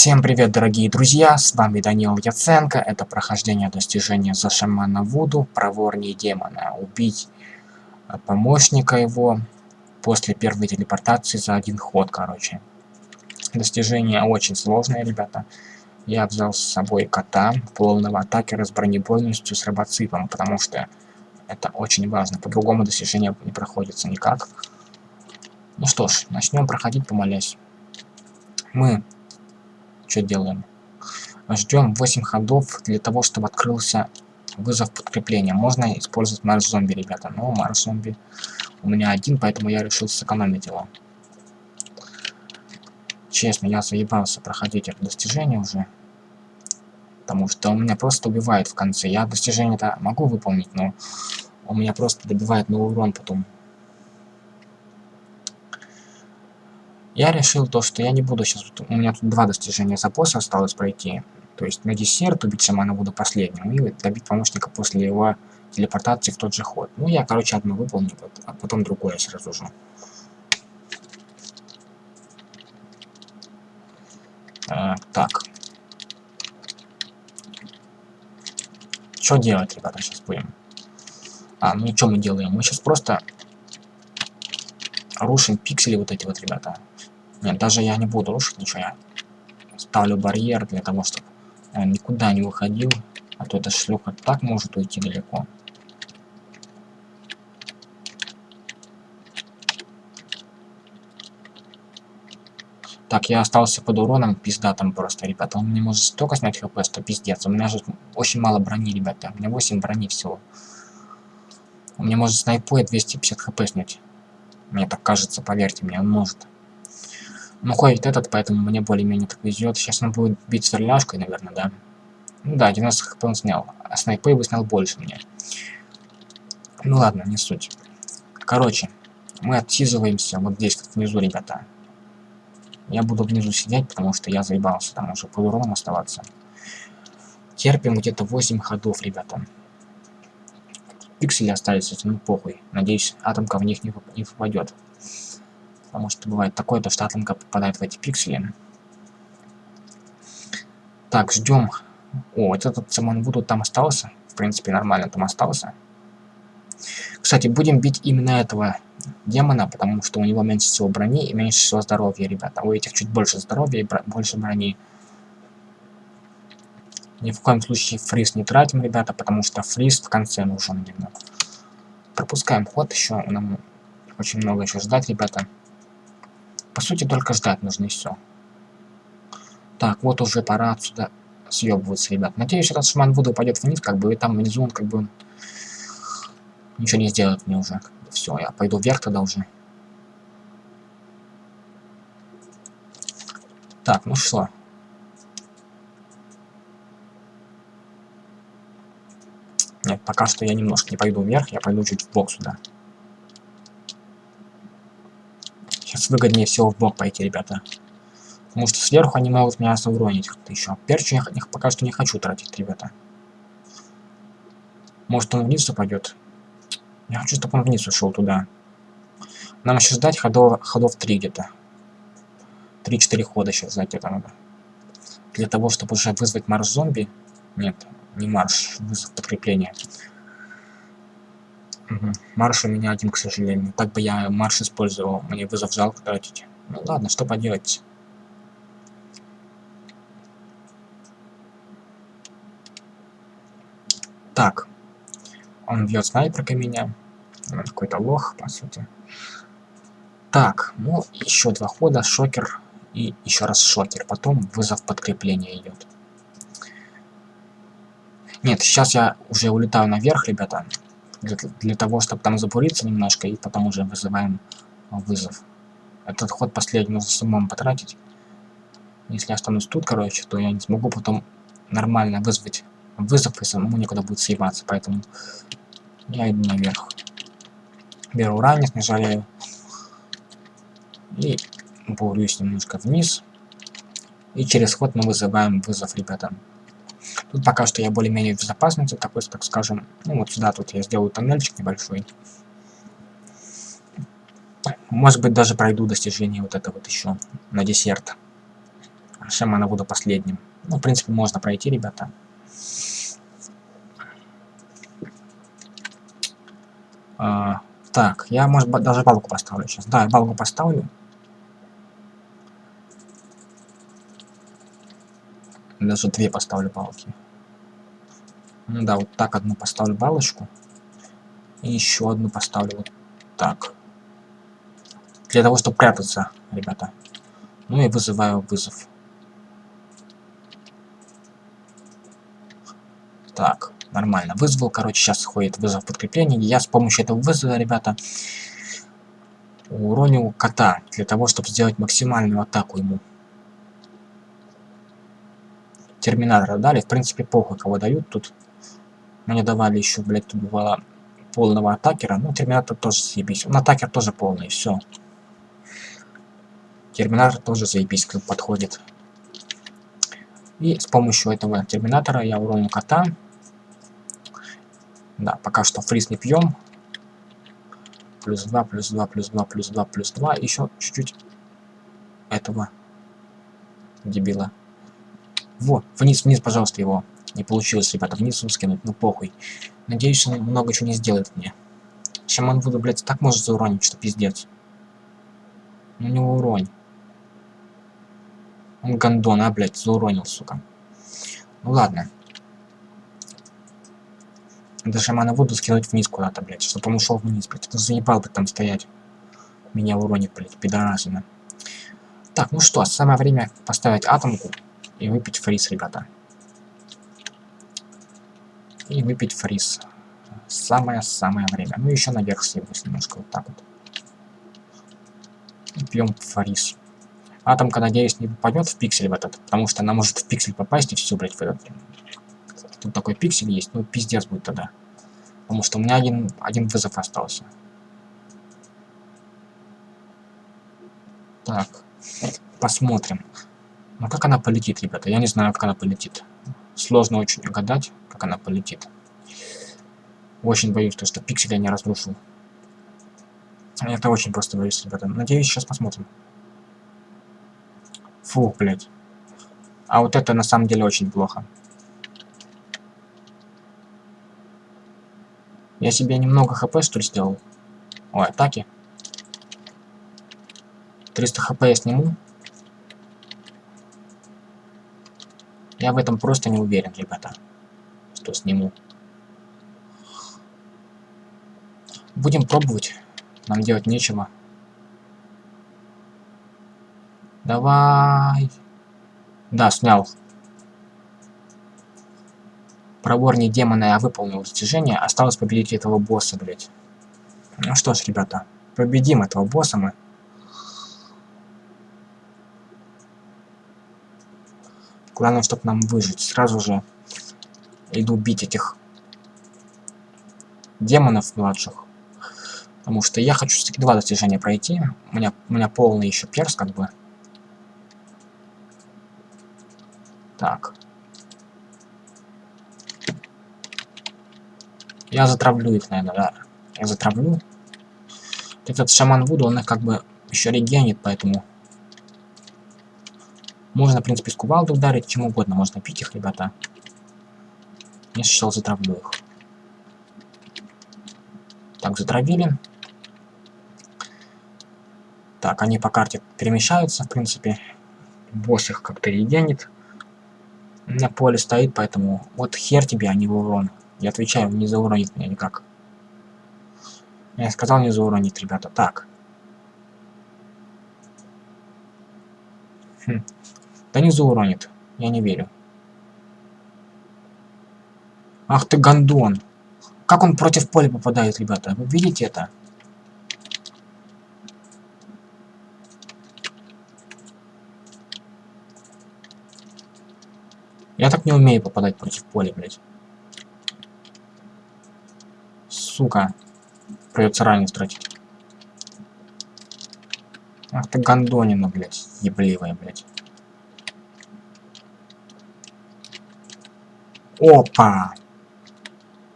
Всем привет, дорогие друзья, с вами Данил Яценко, это прохождение достижения за шамана Вуду, проворнее демона, убить э, помощника его после первой телепортации за один ход, короче. Достижение очень сложное, ребята. Я взял с собой кота, полного атакера с бронебойностью с робоципом, потому что это очень важно, по-другому достижение не проходится никак. Ну что ж, начнем проходить, помолясь. Мы что делаем? Ждем 8 ходов для того, чтобы открылся вызов подкрепления. Можно использовать марш зомби, ребята. Но марш зомби у меня один, поэтому я решил сэкономить его. Честно, я заебался проходить это достижение уже. Потому что он меня просто убивает в конце. Я достижение-то могу выполнить, но он меня просто добивает на урон потом. Я решил то, что я не буду сейчас... У меня тут два достижения за босса осталось пройти. То есть на десерт убить шамана буду последним и добить помощника после его телепортации в тот же ход. Ну, я, короче, одно выполню, а потом другое сразу же. А, так. Что делать, ребята, сейчас будем? А, ну и что мы делаем? Мы сейчас просто рушим пиксели вот эти вот, ребята. Нет, даже я не буду рушить ничего. Я ставлю барьер для того, чтобы он никуда не выходил. А то эта шлюха так может уйти далеко. Так, я остался под уроном, пизда там просто, ребята. Он не может столько снять хп, что пиздец. У меня же очень мало брони, ребята. У меня 8 брони всего. У меня может снайпой 250 хп снять. Мне так кажется, поверьте мне, он может. Ну, ходит этот, поэтому мне более-менее так везет. Сейчас он будет бить сверляшкой, наверное, да? Ну да, 90 хп он снял. А снайпы бы снял больше мне. Ну ладно, не суть. Короче, мы отсиживаемся вот здесь, как внизу, ребята. Я буду внизу сидеть, потому что я заебался там уже под уроном оставаться. Терпим где-то 8 ходов, ребята. Пиксели остались, ну похуй. Надеюсь, атомка в них не, не попадет. Потому что бывает такое, то что атомка попадает в эти пиксели. Так, ждем. О, вот этот Самон Вуду там остался. В принципе, нормально там остался. Кстати, будем бить именно этого демона, потому что у него меньше всего брони и меньше всего здоровья, ребята. У этих чуть больше здоровья и бро больше брони. Ни в коем случае фриз не тратим, ребята, потому что фриз в конце нужен именно. Пропускаем ход еще, нам очень много еще ждать, ребята. По сути, только ждать нужно и все. Так, вот уже пора отсюда съебываться, ребят. Надеюсь, этот шман Вуду пойдет вниз, как бы, и там внизу он как бы ничего не сделает мне уже. Все, я пойду вверх тогда уже. Так, ну что? Нет, пока что я немножко не пойду вверх, я пойду чуть в бок сюда. Сейчас выгоднее всего в бок пойти, ребята. Потому что сверху они могут меня уронить как-то еще. Перчу я пока что не хочу тратить, ребята. Может он вниз упадет. Я хочу, чтобы он вниз ушел туда. Нам еще ждать ходов, ходов 3 где-то. 3-4 хода сейчас ждать это надо. Для того, чтобы уже вызвать марш зомби. Нет, не марш, вызов подкрепления. Угу. Марш у меня один, к сожалению. Так бы я марш использовал. Мне вызов жалко тратить. Ну ладно, что поделать. Так. Он бьет снайперкой меня. Какой-то лох, по сути. Так, ну, еще два хода, шокер и еще раз шокер. Потом вызов подкрепления идет. Нет, сейчас я уже улетаю наверх, ребята. Для, для того, чтобы там забуриться немножко, и потом уже вызываем вызов. Этот ход последний нужно с умом потратить. Если я останусь тут, короче, то я не смогу потом нормально вызвать вызов, и самому никуда будет съебаться. Поэтому я иду наверх. Беру ранец, не жалею. И бурюсь немножко вниз. И через ход мы вызываем вызов, ребята. Тут пока что я более-менее в безопасности, такой, так скажем. Ну вот сюда тут я сделаю тоннельчик небольшой. Может быть даже пройду достижение вот это вот еще на десерт. шамана буду последним. Ну, в принципе, можно пройти, ребята. А, так, я, может быть, даже балку поставлю сейчас. Да, балку поставлю. Даже две поставлю балки. Ну да, вот так одну поставлю балочку. И еще одну поставлю вот так. Для того, чтобы прятаться, ребята. Ну и вызываю вызов. Так, нормально. Вызвал, короче, сейчас ходит вызов подкрепления. Я с помощью этого вызова, ребята, уронил кота. Для того, чтобы сделать максимальную атаку ему. Терминатора дали. В принципе, похуй, кого дают тут. Мне давали еще, блядь, тут бывало полного атакера. Ну, терминатор тоже заебись. Он атакер тоже полный, все. Терминатор тоже заебись подходит. И с помощью этого терминатора я уроню кота. Да, пока что фриз не пьем. Плюс 2, плюс 2, плюс 2, плюс 2, плюс 2. Еще чуть-чуть этого дебила. Вот, вниз, вниз, пожалуйста, его. Не получилось, ребята, вниз скинуть, ну похуй. Надеюсь, он много чего не сделает мне. Шаман буду, блядь, так может зауронить, что пиздец. Ну не уронь. Он гандон, а, блядь, зауронил, сука. Ну ладно. До шамана буду скинуть вниз куда-то, блядь, чтобы он ушел вниз, блядь. Это заебал бы там стоять. Меня уронит, блядь, пидорасина. Так, ну что, самое время поставить атомку и выпить фриз, ребята и выпить фриз. Самое-самое время. Ну, еще наверх съебусь немножко, вот так вот. Пьем фриз. Атомка, надеюсь, не попадет в пиксель в этот, потому что она может в пиксель попасть и все, блядь, в этот. Тут такой пиксель есть, ну, пиздец будет тогда. Потому что у меня один, один вызов остался. Так, посмотрим. Ну, как она полетит, ребята? Я не знаю, как она полетит. Сложно очень угадать как она полетит. Очень боюсь, то, что пикселя не разрушу. Это очень просто боюсь, ребята. Надеюсь, сейчас посмотрим. Фу, блядь. А вот это на самом деле очень плохо. Я себе немного хп, что ли, сделал? Ой, атаки. 300 хп я сниму. Я в этом просто не уверен, ребята что сниму. Будем пробовать. Нам делать нечего. Давай. Да, снял. Проворнее демона я выполнил достижение. Осталось победить этого босса, блядь. Ну что ж, ребята. Победим этого босса мы. Главное, чтобы нам выжить. Сразу же иду бить этих демонов младших. Потому что я хочу все-таки два достижения пройти. У меня, у меня полный еще перс, как бы. Так. Я затравлю их, наверное, да. Я затравлю. Этот шаман Вуду, он их как бы еще регенит, поэтому... Можно, в принципе, с кувалды ударить, чем угодно. Можно пить их, ребята. Я сейчас затравлю их. Так, затравили. Так, они по карте перемещаются, в принципе. Босс их как-то регенит. На поле стоит, поэтому вот хер тебе, а не урон. Я отвечаю, не зауронит меня никак. Я сказал, не зауронит, ребята. Так. Хм. Да не зауронит. Я не верю. Ах ты гандон. Как он против поля попадает, ребята? Вы видите это? Я так не умею попадать против поля, блядь. Сука. Придется ранее тратить. Ах ты гандонина, блядь. Ебливая, блядь. Опа!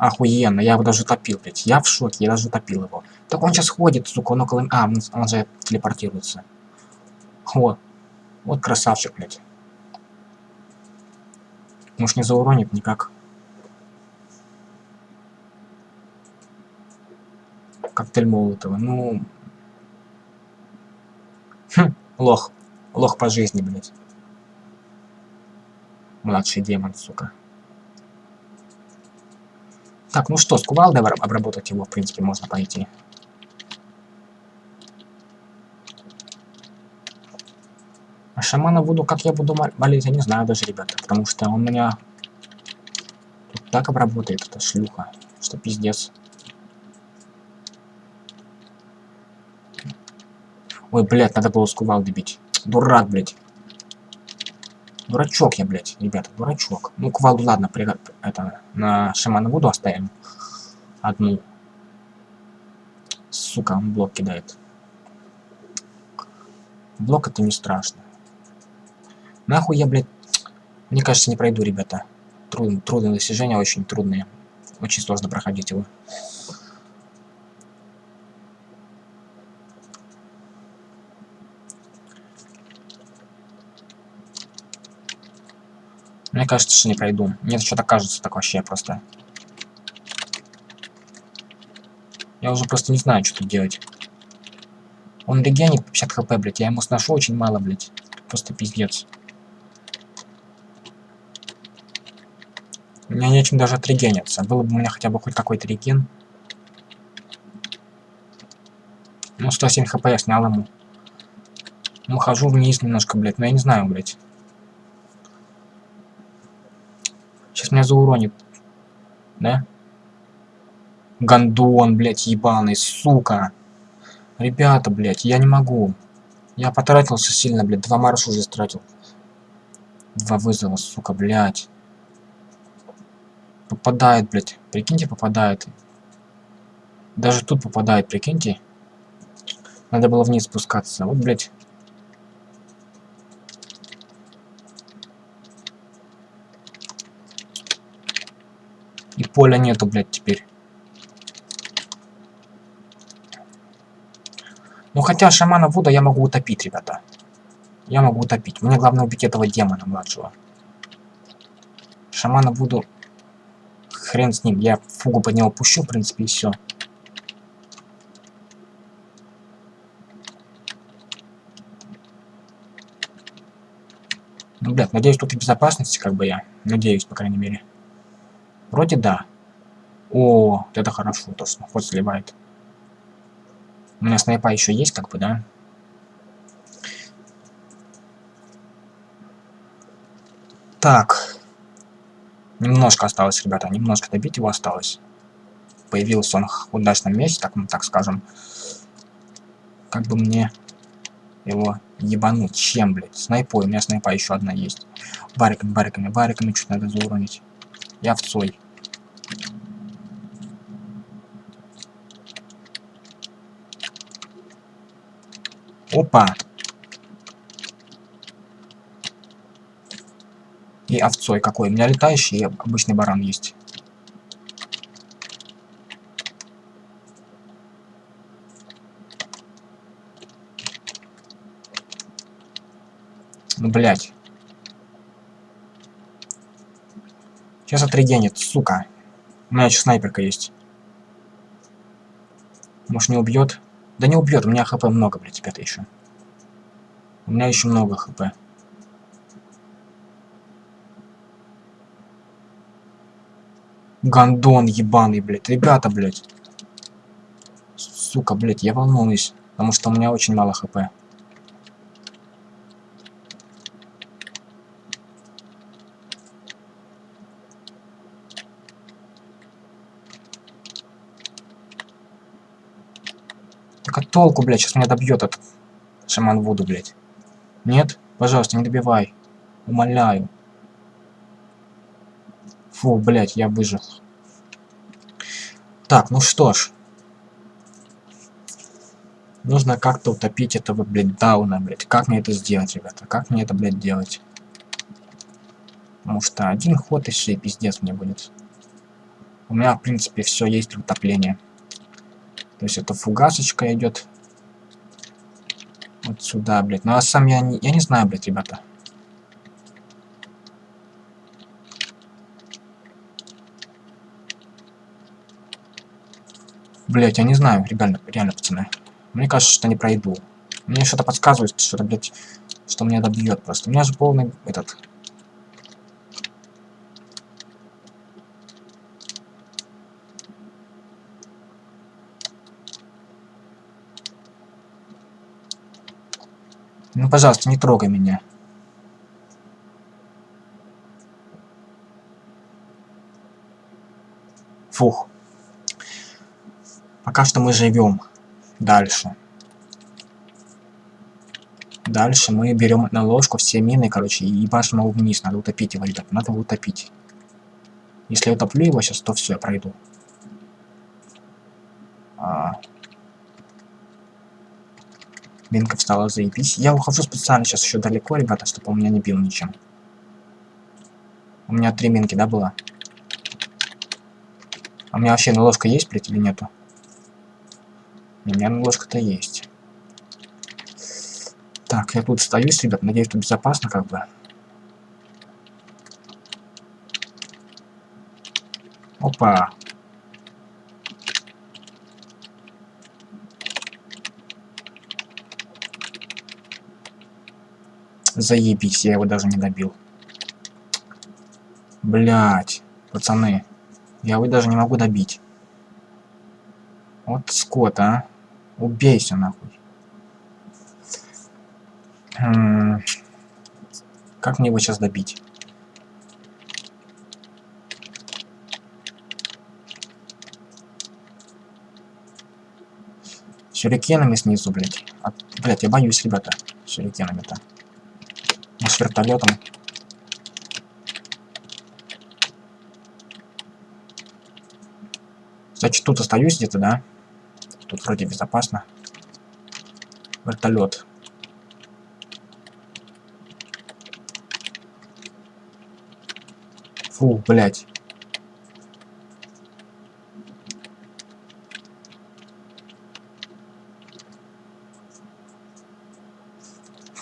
Охуенно, я его даже топил, блядь. Я в шоке, я даже топил его. Так он сейчас ходит, сука, он около... А, он, же телепортируется. Вот. Вот красавчик, блядь. Может не зауронит никак. Коктейль Молотова. Ну... Хм, лох. Лох по жизни, блядь. Младший демон, сука. Так, ну что, с кувалдой обработать его, в принципе, можно пойти. А шамана буду, как я буду молить, я не знаю даже, ребята. Потому что он меня тут так обработает, эта шлюха, что пиздец. Ой, блядь, надо было с кувалды бить. Дурак, блядь. Дурачок я, блядь, ребята, дурачок. Ну, кувалду, ладно, при, это, на шамана буду оставим. Одну. Сука, он блок кидает. Блок это не страшно. Нахуй я, блядь, мне кажется, не пройду, ребята. Труд, трудные достижения, очень трудные. Очень сложно проходить его. Мне кажется, что не пройду. Мне что-то кажется так вообще просто. Я уже просто не знаю, что тут делать. Он регенит 50 хп, блядь. Я ему сношу очень мало, блядь. Просто пиздец. У меня нечем даже отрегениться. Было бы у меня хотя бы хоть какой-то реген. Ну, 107 хп я снял ему. Ну, хожу вниз немножко, блядь. Но я не знаю, блядь. Сейчас меня зауронит. Да? Гандон, блядь, ебаный, сука. Ребята, блядь, я не могу. Я потратился сильно, блядь, два марша уже стратил. Два вызова, сука, блядь. Попадает, блядь. Прикиньте, попадает. Даже тут попадает, прикиньте. Надо было вниз спускаться. Вот, блядь. И поля нету, блядь, теперь. Ну хотя шамана Вуда я могу утопить, ребята. Я могу утопить. Мне главное убить этого демона младшего. Шамана Вуду... Хрен с ним. Я фугу под него пущу, в принципе, и все. Ну, блядь, надеюсь, тут в безопасности, как бы я. Надеюсь, по крайней мере. Вроде да. О, это хорошо, то, что ход сливает. У меня снайпа еще есть, как бы, да? Так. Немножко осталось, ребята. Немножко добить его осталось. Появился он в удачном месте, так, так скажем. Как бы мне его ебануть. Чем, блядь? Снайпой. У меня снайпа еще одна есть. Бариками, бариками, бариками чуть надо зауронить. Я в цой. Опа. И овцой какой. У меня летающий обычный баран есть. Ну, блядь. Сейчас отрегенит, сука. У меня еще снайперка есть. Может не убьет? Да не убьет, у меня хп много, блядь, ребята, еще. У меня еще много хп. Гандон ебаный, блядь. Ребята, блядь. Сука, блядь, я волнуюсь. Потому что у меня очень мало хп. Так а толку, блядь, сейчас меня добьет этот шаман Вуду, блядь. Нет? Пожалуйста, не добивай. Умоляю. Фу, блядь, я выжил. Так, ну что ж. Нужно как-то утопить этого, блядь, дауна, блядь. Как мне это сделать, ребята? Как мне это, блядь, делать? Потому что один ход и все, пиздец мне будет. У меня, в принципе, все есть для утопления. То есть это фугасочка идет. Вот сюда, блядь. Ну а сам я не, я не знаю, блядь, ребята. Блять, я не знаю, реально, реально, пацаны. Мне кажется, что не пройду. Мне что-то подсказывает, что-то, блядь, что меня добьет просто. У меня же полный этот пожалуйста, не трогай меня. Фух. Пока что мы живем дальше. Дальше мы берем на ложку все мины, короче, и ебашим его вниз. Надо утопить его, ребят, надо его утопить. Если я утоплю его сейчас, то все, я пройду. А... Минка встала, заебись. Я ухожу специально сейчас еще далеко, ребята, чтобы он меня не бил ничем. У меня три минки, да, было? А у меня вообще наложка есть, блядь, или нету? У меня наложка-то есть. Так, я тут стоюсь, ребят, надеюсь, тут безопасно как бы. Опа. Заебись, я его даже не добил. Блять, пацаны. Я его даже не могу добить. Вот скот, а. Убейся, нахуй. Хм. Как мне его сейчас добить? Сюрикенами снизу, блядь. А, блядь, я боюсь, ребята. Сюрикенами-то. Может, вертолетом. Значит, тут остаюсь где-то, да? Тут вроде безопасно. Вертолет. Фу, блядь.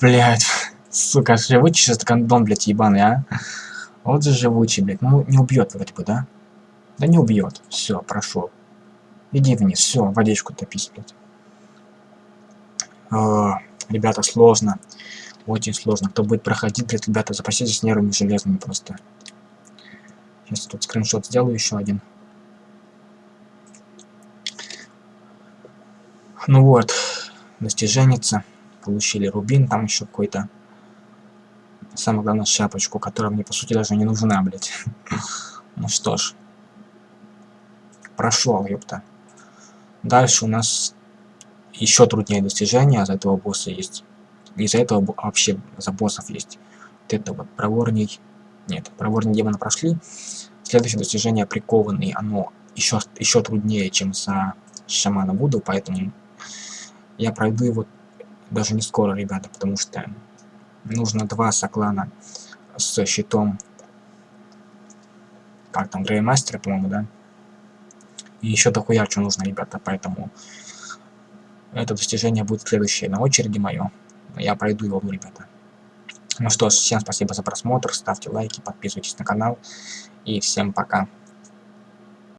Блядь, сука, живучий сейчас гандон, блядь, ебаный, а? Вот же живучий, блядь. Ну, не убьет вроде бы, да? Да не убьет. Все, прошел. Иди вниз. Все, водичку топись, блядь. О, ребята, сложно. Очень сложно. Кто будет проходить, блядь, ребята, запаситесь нервами железными просто. Сейчас тут скриншот сделаю еще один. Ну вот, достиженница. Получили рубин, там еще какой-то. Самое главное, шапочку, которая мне, по сути, даже не нужна, блядь. ну что ж прошел, ёпта. Дальше у нас еще труднее достижения за этого босса есть. Из-за этого вообще за боссов есть. Вот это вот проворней. Нет, проворней демона прошли. Следующее достижение прикованный. Оно еще, еще труднее, чем за шамана буду, поэтому я пройду его даже не скоро, ребята, потому что нужно два соклана с щитом. Как там, Греймастера, по-моему, да? И еще дохуя что нужно, ребята, поэтому это достижение будет следующее на очереди мое. Я пройду его, ребята. Ну что ж, всем спасибо за просмотр, ставьте лайки, подписывайтесь на канал. И всем пока.